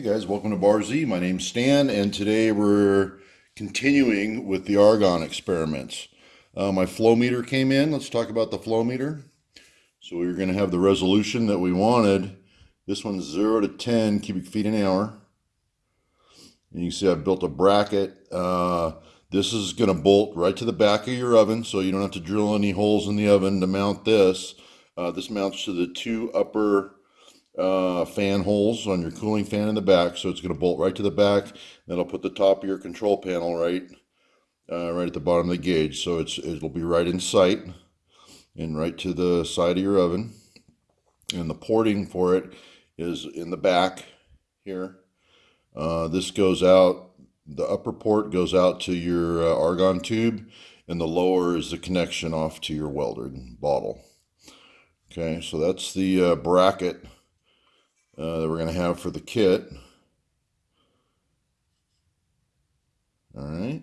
Hey guys, welcome to Bar Z. My name's Stan, and today we're continuing with the argon experiments. Uh, my flow meter came in. Let's talk about the flow meter. So we are going to have the resolution that we wanted. This one's 0 to 10 cubic feet an hour. And you can see I've built a bracket. Uh, this is going to bolt right to the back of your oven, so you don't have to drill any holes in the oven to mount this. Uh, this mounts to the two upper uh, fan holes on your cooling fan in the back. So it's going to bolt right to the back. Then I'll put the top of your control panel right, uh, right at the bottom of the gauge. So it's it'll be right in sight and right to the side of your oven. And the porting for it is in the back here. Uh, this goes out, the upper port goes out to your uh, argon tube and the lower is the connection off to your welded bottle. Okay, so that's the uh, bracket uh, that we're going to have for the kit. All right.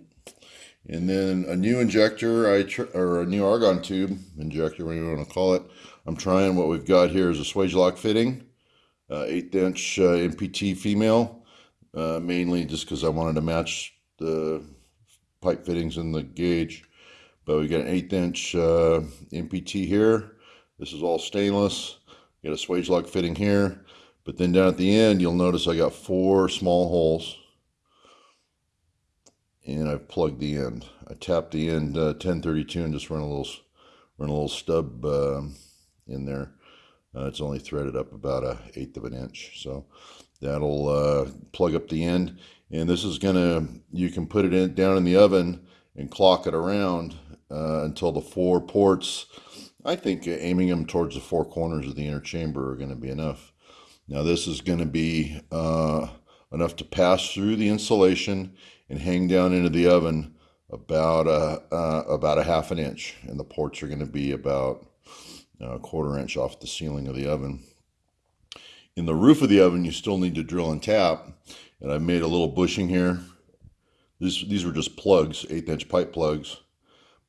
And then a new injector, I or a new argon tube injector, whatever you want to call it. I'm trying what we've got here is a Swagelok fitting, uh, eighth inch uh, MPT female, uh, mainly just because I wanted to match the pipe fittings in the gauge. But we got an eighth inch uh, MPT here. This is all stainless. Got a Swagelok fitting here. But then down at the end, you'll notice I got four small holes. And I've plugged the end. I tapped the end uh, 1032 and just run a little, run a little stub uh, in there. Uh, it's only threaded up about a eighth of an inch. So that'll uh, plug up the end. And this is gonna, you can put it in down in the oven and clock it around uh, until the four ports, I think aiming them towards the four corners of the inner chamber are gonna be enough. Now this is going to be uh, enough to pass through the insulation and hang down into the oven about a, uh, about a half an inch. And the ports are going to be about a quarter inch off the ceiling of the oven. In the roof of the oven, you still need to drill and tap. And I've made a little bushing here. These, these were just plugs, eighth inch pipe plugs.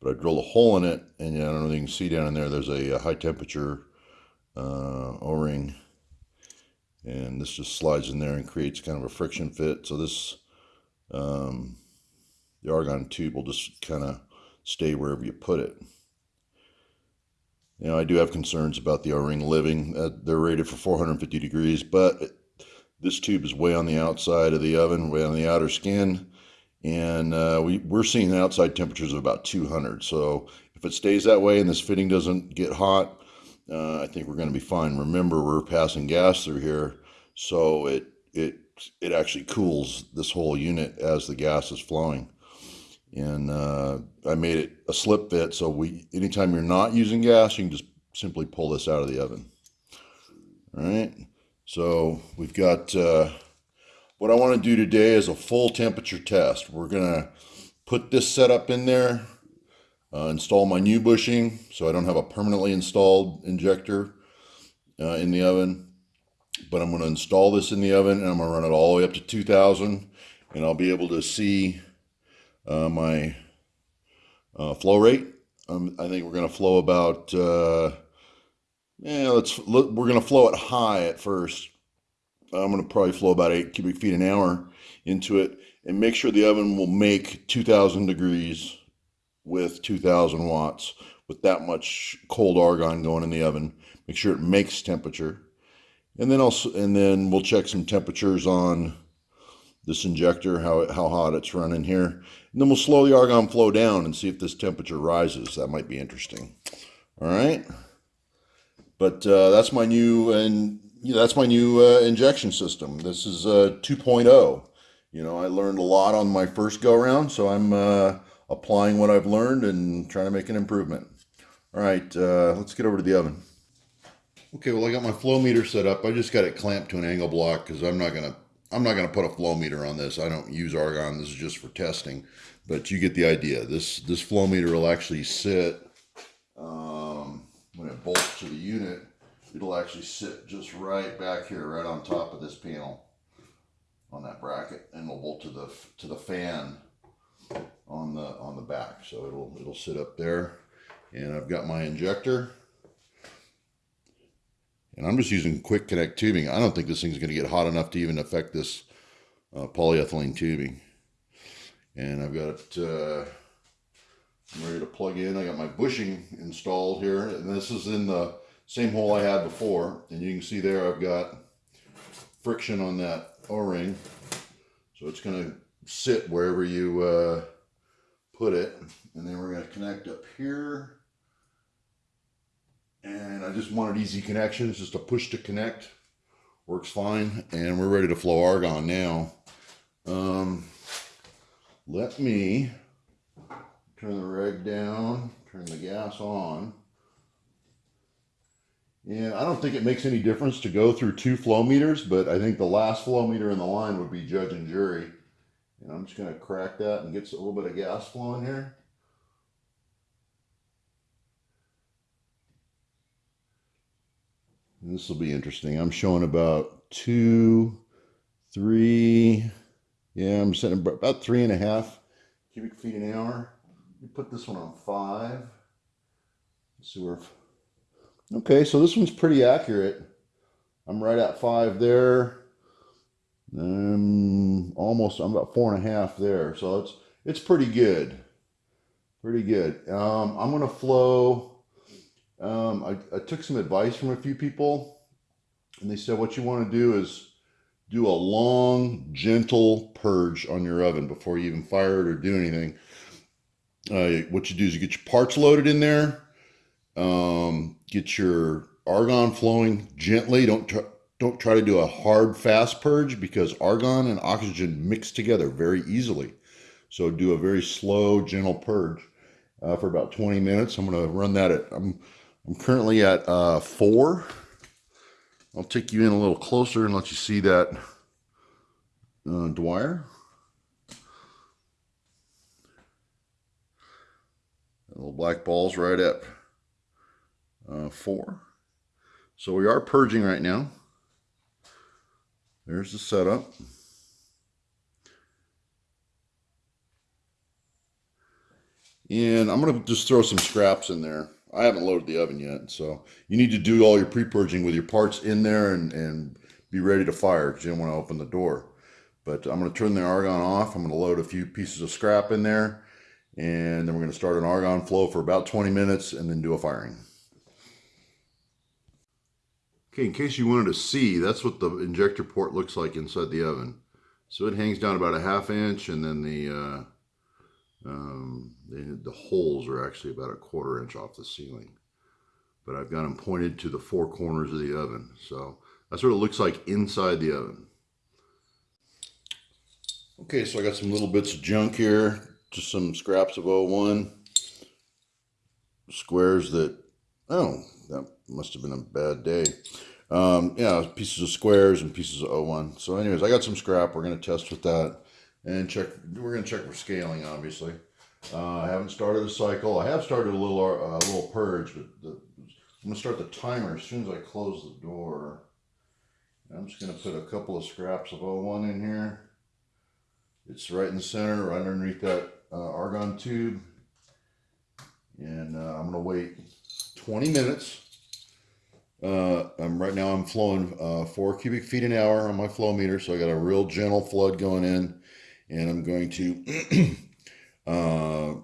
But I drilled a hole in it, and I don't know if you can see down in there, there's a, a high temperature uh, O-ring and this just slides in there and creates kind of a friction fit. So this, um, the argon tube will just kind of stay wherever you put it. You know, I do have concerns about the O-ring living. Uh, they're rated for 450 degrees, but it, this tube is way on the outside of the oven, way on the outer skin, and uh, we, we're seeing outside temperatures of about 200. So if it stays that way and this fitting doesn't get hot, uh, I think we're going to be fine. Remember, we're passing gas through here, so it it it actually cools this whole unit as the gas is flowing. And uh, I made it a slip fit, so we anytime you're not using gas, you can just simply pull this out of the oven. All right, so we've got uh, what I want to do today is a full temperature test. We're gonna put this setup in there uh, install my new bushing so I don't have a permanently installed injector uh, in the oven. But I'm going to install this in the oven and I'm going to run it all the way up to 2000 and I'll be able to see uh, my uh, flow rate. Um, I think we're going to flow about, uh, yeah, let's, look, we're going to flow it high at first. I'm going to probably flow about 8 cubic feet an hour into it and make sure the oven will make 2000 degrees with 2000 watts with that much cold argon going in the oven. Make sure it makes temperature. And then also, and then we'll check some temperatures on this injector, how, how hot it's running here. And then we'll slow the argon flow down and see if this temperature rises. That might be interesting. All right. But uh, that's my new, and that's my new uh, injection system. This is uh, 2.0. You know, I learned a lot on my first go around, so I'm uh, applying what I've learned and trying to make an improvement. All right, uh, let's get over to the oven. Okay, well I got my flow meter set up. I just got it clamped to an angle block because I'm not gonna I'm not gonna put a flow meter on this. I don't use argon. This is just for testing, but you get the idea. This this flow meter will actually sit um, when it bolts to the unit. It'll actually sit just right back here, right on top of this panel on that bracket, and it'll bolt to the to the fan on the on the back. So it'll it'll sit up there. And I've got my injector. And I'm just using quick connect tubing. I don't think this thing's going to get hot enough to even affect this uh, polyethylene tubing. And I've got uh, I'm ready to plug in. I got my bushing installed here, and this is in the same hole I had before. And you can see there I've got friction on that O-ring. So it's going to sit wherever you uh, put it. And then we're going to connect up here. And I just wanted easy connections, just a push to connect. Works fine. And we're ready to flow argon now. Um, let me turn the reg down, turn the gas on. And I don't think it makes any difference to go through two flow meters, but I think the last flow meter in the line would be judge and jury. And I'm just going to crack that and get a little bit of gas flowing here. And this will be interesting. I'm showing about two, three, yeah, I'm setting about three and a half cubic feet an hour. You put this one on five. Let's see where. Okay, so this one's pretty accurate. I'm right at five there. Um, almost, I'm about four and a half there. So it's it's pretty good. Pretty good. Um, I'm gonna flow. Um, I, I took some advice from a few people, and they said what you want to do is do a long, gentle purge on your oven before you even fire it or do anything. Uh, what you do is you get your parts loaded in there, um, get your argon flowing gently. Don't don't try to do a hard, fast purge because argon and oxygen mix together very easily. So do a very slow, gentle purge uh, for about 20 minutes. I'm going to run that at, I'm, I'm currently at uh, four. I'll take you in a little closer and let you see that uh, Dwyer. Little black balls right at uh, four. So we are purging right now. There's the setup. And I'm going to just throw some scraps in there. I haven't loaded the oven yet, so you need to do all your pre-purging with your parts in there and, and be ready to fire because you don't want to open the door. But I'm going to turn the argon off. I'm going to load a few pieces of scrap in there, and then we're going to start an argon flow for about 20 minutes and then do a firing. Okay, in case you wanted to see, that's what the injector port looks like inside the oven. So it hangs down about a half inch, and then the uh, um, the, the holes are actually about a quarter inch off the ceiling. But I've got them pointed to the four corners of the oven. So that's what it looks like inside the oven. Okay, so I got some little bits of junk here. Just some scraps of 01. Squares that, oh, must have been a bad day. Um, yeah, pieces of squares and pieces of 01. So anyways, I got some scrap. We're going to test with that and check. We're going to check for scaling, obviously. Uh, I haven't started a cycle. I have started a little uh, a little purge, but the, I'm going to start the timer as soon as I close the door. I'm just going to put a couple of scraps of 01 in here. It's right in the center, right underneath that uh, argon tube. And uh, I'm going to wait 20 minutes. Uh, I'm right now I'm flowing uh, four cubic feet an hour on my flow meter, so I got a real gentle flood going in, and I'm going to uh,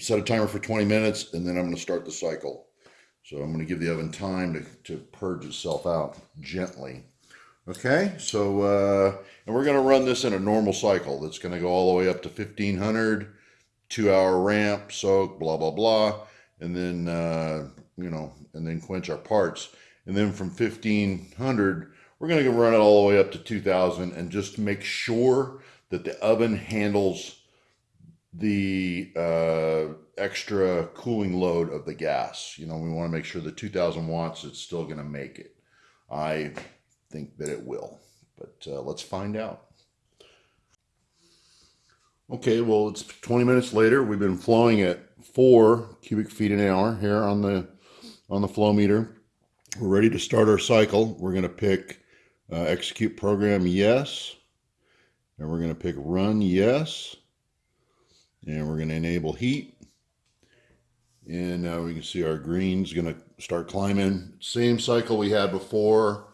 set a timer for 20 minutes, and then I'm going to start the cycle. So I'm going to give the oven time to, to purge itself out gently. Okay, so, uh, and we're going to run this in a normal cycle. That's going to go all the way up to 1500, two hour ramp, soak, blah, blah, blah. And then, uh, you know, and then quench our parts. And then from 1500, we're going to run it all the way up to 2000 and just make sure that the oven handles the uh, extra cooling load of the gas. You know, we want to make sure the 2000 watts, it's still going to make it. I think that it will, but uh, let's find out. Okay, well, it's 20 minutes later. We've been flowing at four cubic feet an hour here on the on the flow meter. We're ready to start our cycle. We're going to pick uh, execute program yes, and we're going to pick run yes, and we're going to enable heat, And now we can see our green's gonna start climbing. Same cycle we had before,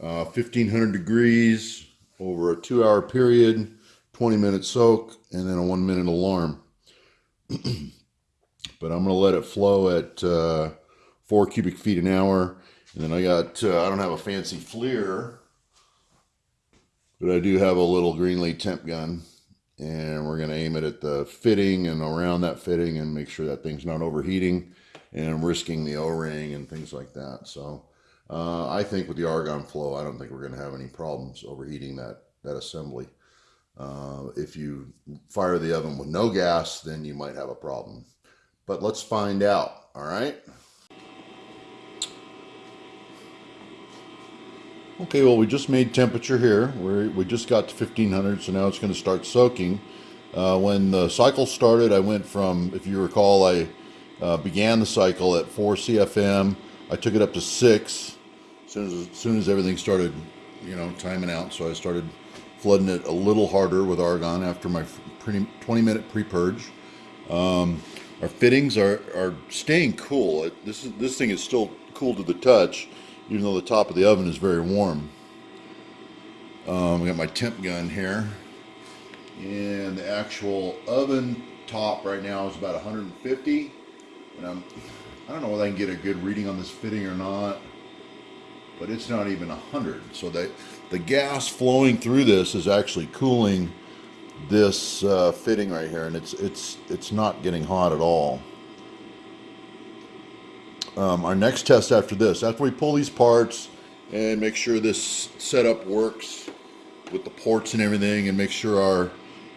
uh, 1500 degrees over a two hour period, 20 minute soak, and then a one minute alarm. but I'm gonna let it flow at uh, four cubic feet an hour. And then I got, uh, I don't have a fancy FLIR, but I do have a little Greenlee temp gun. And we're going to aim it at the fitting and around that fitting and make sure that thing's not overheating and risking the o-ring and things like that. So uh, i think with the argon flow i don't think we're going to have any problems overheating that that assembly. Uh, if you fire the oven with no gas then you might have a problem. But let's find out all right Okay, well, we just made temperature here. we we just got to 1500, so now it's going to start soaking. Uh, when the cycle started, I went from, if you recall, I uh, began the cycle at 4 CFM. I took it up to 6 as soon as, as soon as everything started, you know, timing out. So I started flooding it a little harder with argon after my 20 minute pre-purge. Um, our fittings are, are staying cool. This, is, this thing is still cool to the touch even though the top of the oven is very warm. Um, I got my temp gun here. And the actual oven top right now is about 150. And I'm, I don't know whether I can get a good reading on this fitting or not, but it's not even 100. So that the gas flowing through this is actually cooling this uh, fitting right here, and it's it's it's not getting hot at all um, our next test after this, after we pull these parts and make sure this setup works with the ports and everything and make sure our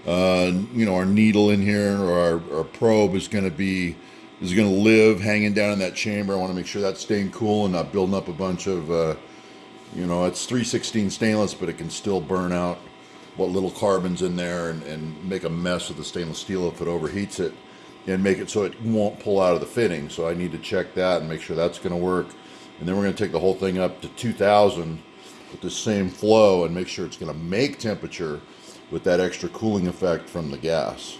uh, you know our needle in here or our, our probe is going to be is going to live hanging down in that chamber. I want to make sure that's staying cool and not building up a bunch of uh, you know it's 316 stainless but it can still burn out what little carbons in there and, and make a mess of the stainless steel if it overheats it and make it so it won't pull out of the fitting. So I need to check that and make sure that's going to work. And then we're going to take the whole thing up to 2000 with the same flow and make sure it's going to make temperature with that extra cooling effect from the gas.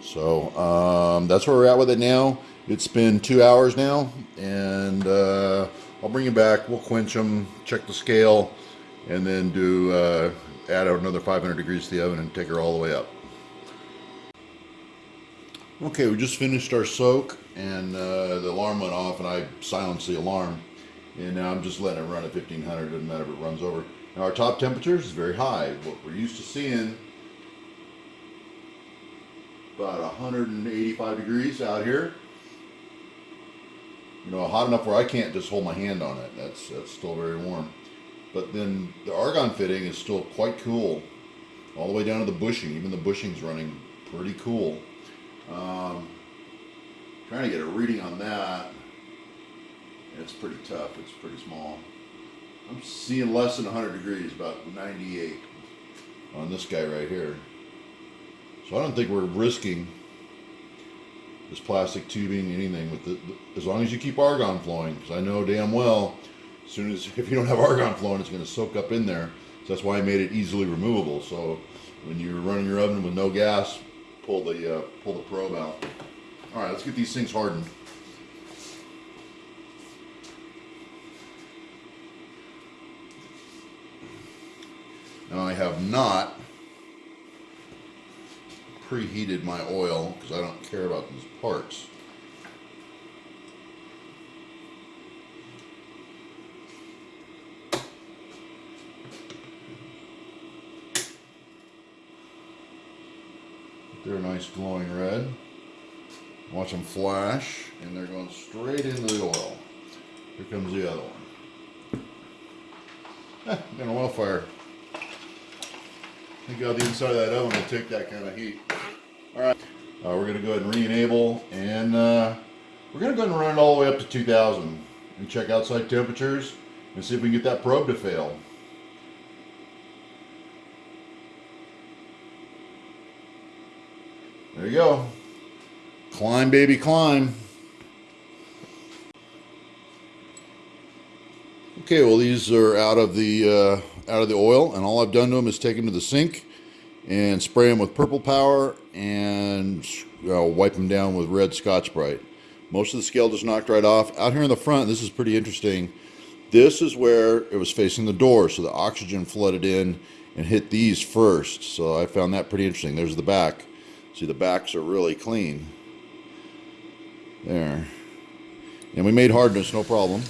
So um, that's where we're at with it now. It's been two hours now and uh, I'll bring you back. We'll quench them, check the scale, and then do uh, add another 500 degrees to the oven and take her all the way up. Okay, we just finished our soak and uh, the alarm went off and I silenced the alarm. And now I'm just letting it run at 1500, doesn't matter if it runs over. Now our top temperature is very high. What we're used to seeing about 185 degrees out here. You know, hot enough where I can't just hold my hand on it. That's, that's still very warm. But then the argon fitting is still quite cool. All the way down to the bushing. Even the bushing's running pretty cool. Um, trying to get a reading on that. It's pretty tough. It's pretty small. I'm seeing less than 100 degrees, about 98 on this guy right here. So I don't think we're risking this plastic tubing, anything with the, as long as you keep argon flowing, because I know damn well, as soon as, if you don't have argon flowing, it's going to soak up in there. So that's why I made it easily removable. So when you're running your oven with no gas, pull the uh, pull the probe out. All right, let's get these things hardened. Now I have not preheated my oil because I don't care about these parts. They're a glowing red. Watch them flash, and they're going straight into the oil. Here comes the other one. Eh, an oil fire. Think out the inside of that oven will take that kind of heat. All right, uh, we're gonna go ahead and re-enable, and uh, we're gonna go ahead and run it all the way up to 2,000 and check outside temperatures and see if we can get that probe to fail. There you go. Climb, baby, climb. Okay, well these are out of the uh, out of the oil, and all I've done to them is take them to the sink and spray them with purple power and uh, wipe them down with red Scotch Brite. Most of the scale just knocked right off. Out here in the front, this is pretty interesting. This is where it was facing the door, so the oxygen flooded in and hit these first. So I found that pretty interesting. There's the back. See, the backs are really clean. There. And we made hardness, no problem.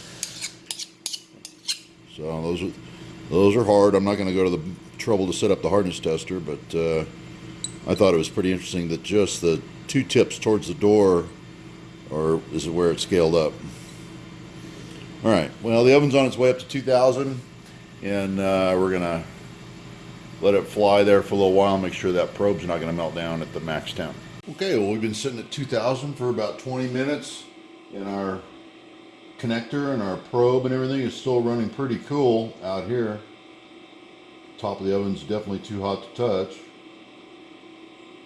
So those are those are hard. I'm not going to go to the trouble to set up the hardness tester, but uh, I thought it was pretty interesting that just the two tips towards the door or is it where it scaled up. All right, well, the oven's on its way up to 2,000, and uh, we're going to let it fly there for a little while, make sure that probe's not going to melt down at the max temp. Okay, well, we've been sitting at 2,000 for about 20 minutes, and our connector and our probe and everything is still running pretty cool out here. Top of the oven's definitely too hot to touch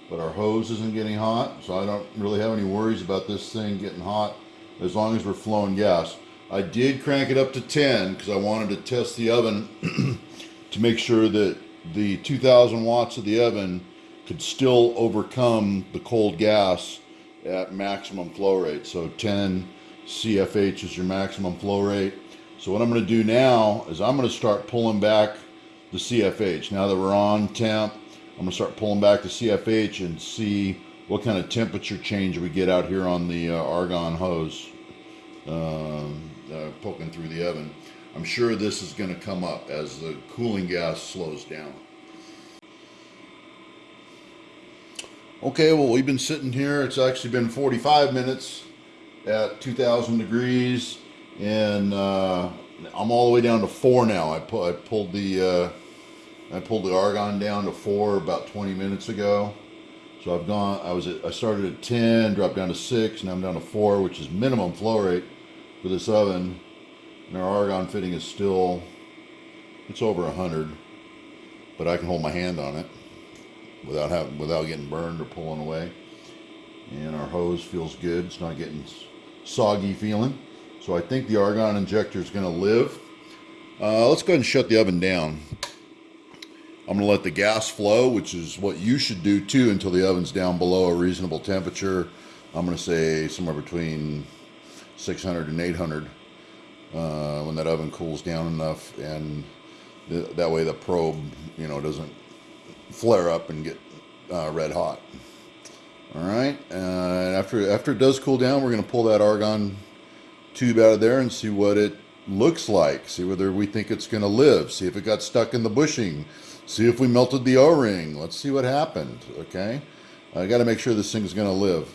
but our hose isn't getting hot so I don't really have any worries about this thing getting hot as long as we're flowing gas I did crank it up to 10 because I wanted to test the oven to make sure that the 2000 watts of the oven could still overcome the cold gas at maximum flow rate. So 10 CFH is your maximum flow rate. So what I'm going to do now is I'm going to start pulling back the CFH now that we're on temp I'm gonna start pulling back the CFH and see what kind of temperature change we get out here on the uh, argon hose um, uh, poking through the oven. I'm sure this is going to come up as the cooling gas slows down. Okay, well we've been sitting here. It's actually been 45 minutes at 2,000 degrees, and uh, I'm all the way down to four now. I, pu I pulled the uh, I pulled the argon down to four about 20 minutes ago. So I've gone, I was at, I started at 10, dropped down to six, and I'm down to four, which is minimum flow rate for this oven. And our argon fitting is still, it's over 100, but I can hold my hand on it without having, without getting burned or pulling away. And our hose feels good. It's not getting soggy feeling. So I think the argon injector is going to live. Uh, let's go ahead and shut the oven down. I'm going to let the gas flow, which is what you should do too until the oven's down below a reasonable temperature. I'm going to say somewhere between 600 and 800 uh, when that oven cools down enough and th that way the probe, you know, doesn't flare up and get uh, red hot. All right, uh, after, after it does cool down, we're going to pull that argon tube out of there and see what it looks like. See whether we think it's going to live. See if it got stuck in the bushing see if we melted the o-ring let's see what happened okay I got to make sure this thing's gonna live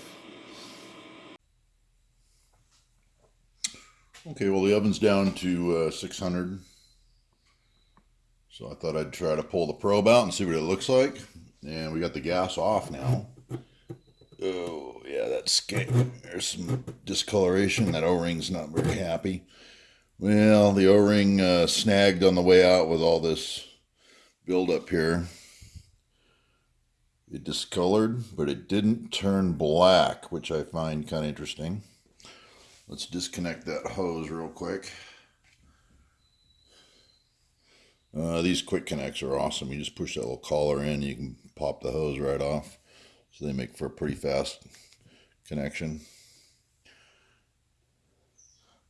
okay well the oven's down to uh, 600 so I thought I'd try to pull the probe out and see what it looks like. And we got the gas off now. Oh yeah that's there's some discoloration. That o-ring's not very happy. Well the o-ring uh, snagged on the way out with all this buildup here. It discolored, but it didn't turn black, which I find kind of interesting. Let's disconnect that hose real quick. Uh, these quick connects are awesome. You just push that little collar in, you can pop the hose right off. So they make for a pretty fast connection.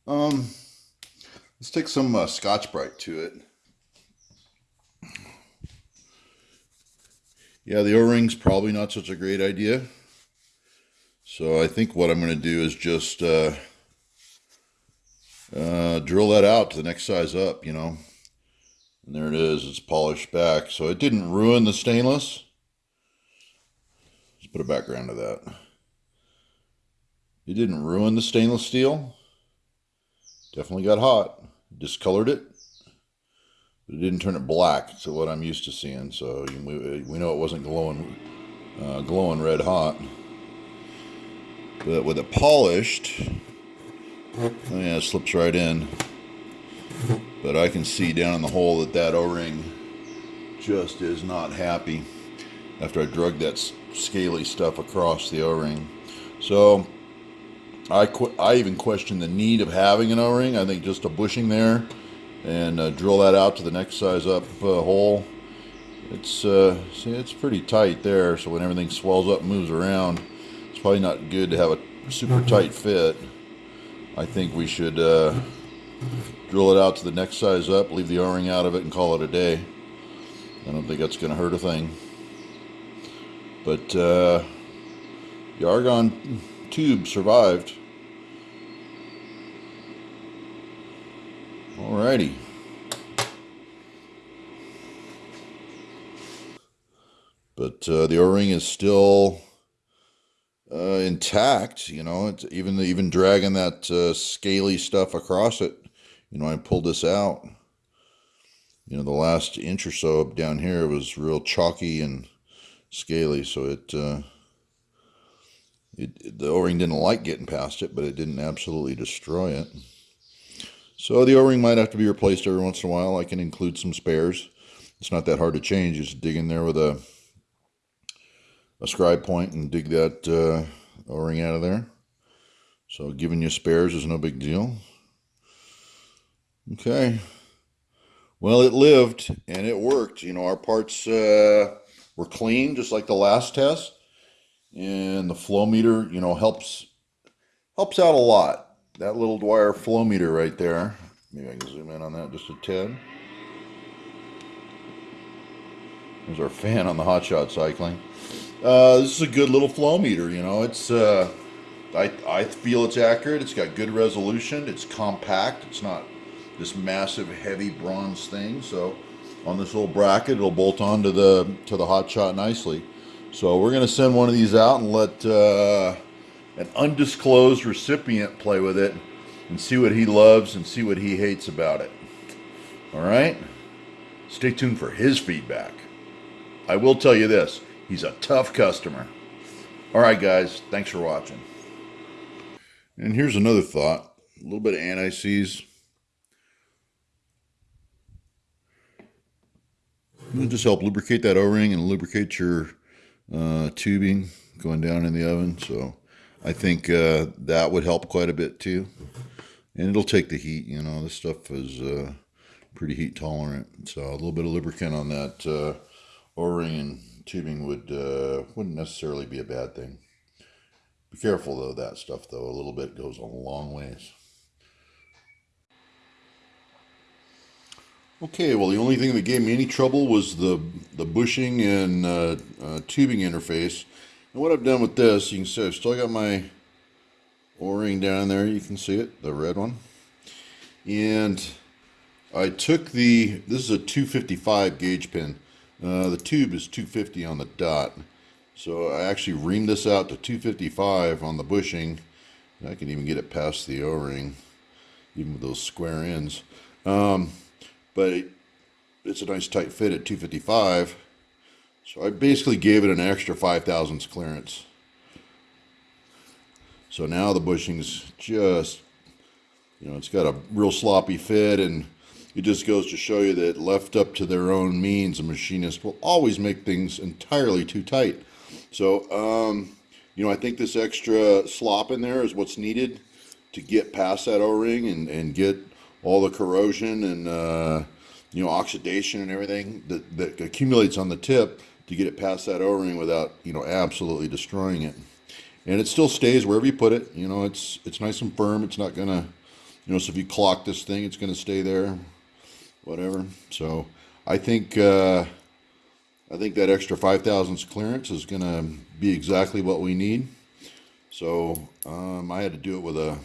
Um, let's take some uh, Scotch-Brite to it. yeah, the O-ring's probably not such a great idea. So I think what I'm going to do is just uh, uh, drill that out to the next size up, you know. And there it is, it's polished back. So it didn't ruin the stainless. Let's put a background to that. It didn't ruin the stainless steel. Definitely got hot. Discolored it But it didn't turn it black to what I'm used to seeing. So we, we know it wasn't glowing, uh, glowing red hot. But with it polished, oh yeah, it slips right in. But I can see down in the hole that that O-ring just is not happy after I drug that scaly stuff across the O-ring. So I, I even question the need of having an O-ring. I think just a bushing there and uh, drill that out to the next size up uh, hole. It's uh, see, it's pretty tight there, so when everything swells up and moves around, it's probably not good to have a super tight fit. I think we should uh, drill it out to the next size up, leave the O-ring out of it, and call it a day. I don't think that's going to hurt a thing. But uh, the argon tube survived. Alrighty. But uh, the O-ring is still uh, intact. You know, it's even even dragging that uh, scaly stuff across it. You know, I pulled this out. You know, the last inch or so up down here was real chalky and scaly, so it, uh, it the O-ring didn't like getting past it, but it didn't absolutely destroy it. So the O-ring might have to be replaced every once in a while. I can include some spares. It's not that hard to change. Just dig in there with a a scribe point and dig that uh, O-ring out of there. So giving you spares is no big deal. Okay. Well, it lived and it worked. You know, our parts uh, were clean, just like the last test. And the flow meter, you know, helps helps out a lot. That little Dwyer flow meter right there. Maybe I can zoom in on that just a tad. There's our fan on the hot shot cycling. Uh, this is a good little flow meter, you know. It's uh, I, I feel it's accurate. It's got good resolution. It's compact. It's not this massive, heavy bronze thing. So on this little bracket, it'll bolt onto the to the hot shot nicely. So we're gonna send one of these out and let uh, an undisclosed recipient play with it and see what he loves and see what he hates about it. All right. Stay tuned for his feedback. I will tell you this He's a tough customer. All right, guys, thanks for watching. And here's another thought a little bit of anti-seize. It'll just help lubricate that O-ring and lubricate your uh, tubing going down in the oven. So I think uh, that would help quite a bit too. And it'll take the heat, you know, this stuff is uh, pretty heat tolerant. So a little bit of lubricant on that uh, O-ring and tubing would uh, wouldn't necessarily be a bad thing. Be careful though that stuff though. A little bit goes a long ways. Okay, well the only thing that gave me any trouble was the the bushing and uh, uh, tubing interface. And what I've done with this, you can see I've still got my O-ring down there. You can see it, the red one. And I took the, this is a 255 gauge pin. Uh, the tube is 250 on the dot. So I actually reamed this out to 255 on the bushing. I can even get it past the O-ring, even with those square ends. Um, but it, it's a nice tight fit at 255. So I basically gave it an extra 5 thousandths clearance. So now the bushing's just, you know, it's got a real sloppy fit and it just goes to show you that left up to their own means, a machinist will always make things entirely too tight. So, um, you know, I think this extra slop in there is what's needed to get past that O-ring and, and get all the corrosion and, uh, you know, oxidation and everything that, that accumulates on the tip to get it past that O-ring without, you know, absolutely destroying it. And it still stays wherever you put it. You know, it's, it's nice and firm. It's not going to, you know, so if you clock this thing, it's going to stay there whatever. So I think uh, I think that extra five thousandths clearance is going to be exactly what we need. So um, I had to do it with a,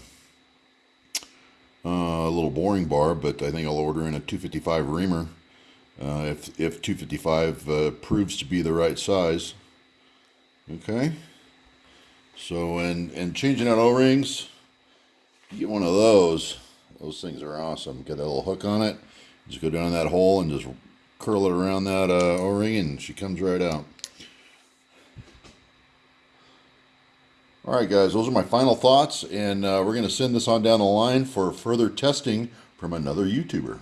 uh, a little boring bar, but I think I'll order in a 255 reamer uh, if if 255 uh, proves to be the right size. Okay. So and and changing out O-rings, get one of those. Those things are awesome. Get a little hook on it just go down that hole and just curl it around that uh, O-ring and she comes right out. Alright guys, those are my final thoughts and uh, we're going to send this on down the line for further testing from another YouTuber.